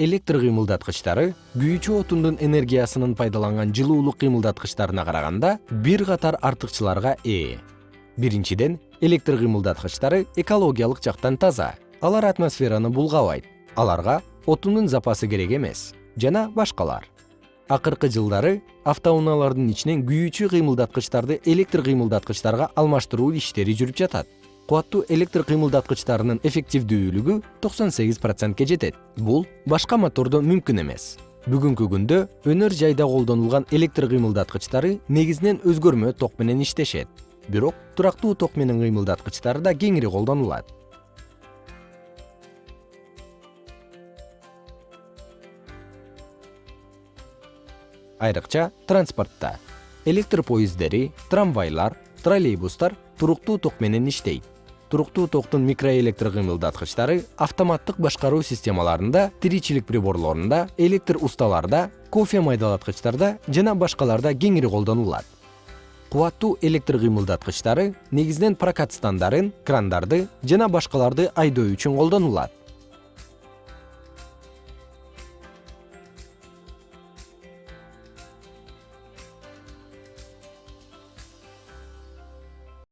электр кыймылдаткычтары күйүүчү отундун энергиясынын пайдаланган жылуулук кыймылдаткычтарына караганда бир катар артыкчыларга ээ. Биринчиден электр кыймылдаткычтары экологиялык жактан таза алар атмосфераны булгабайт. Аларга отундун запасы керек эмес жана башкалар. Акыркы жылдары автоунаалардын ичинен күйүүчү кыймылдаткычтарды электр кыймылдаткычтарга алмаштыруу иштери жүрүп жатат кубаттуу электр кыймылдаткычтарынын эффективдүүлүгү токсон сегиз процентке жетет. Бул башка мотордо мүмкүн эмес. Бүгүнкү күндө өнөр жайда колдонулган электр кыймылдаткычтары негизинен өзгөрмө ток менен иштешет. Бирок турактуу ток менен кыймылдаткычтары да кеңири колдонулат. Айрыкча транспортто электр поезддери трамвайлар троллейбустар туруктуу ток менен иштейт туруктуу токтун микроэлектр кыймылдаткычтары автоматтык башкаруу системаларында тиричилик приборлорунда электр усталарда кофе майдалаткычтарда жана башкаларда кеңири колдонулат. Кубаттуу электр кыймылдаткычтары негизинен прокат стандарын крандарды жана башкаларды айдоо үчүн колдонулат